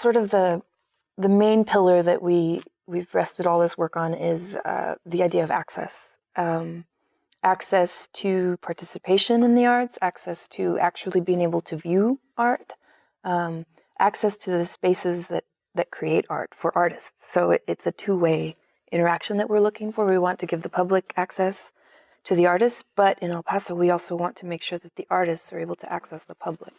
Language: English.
sort of the the main pillar that we we've rested all this work on is uh, the idea of access. Um, access to participation in the arts, access to actually being able to view art, um, access to the spaces that, that create art for artists. So it, it's a two-way interaction that we're looking for. We want to give the public access to the artists, but in El Paso, we also want to make sure that the artists are able to access the public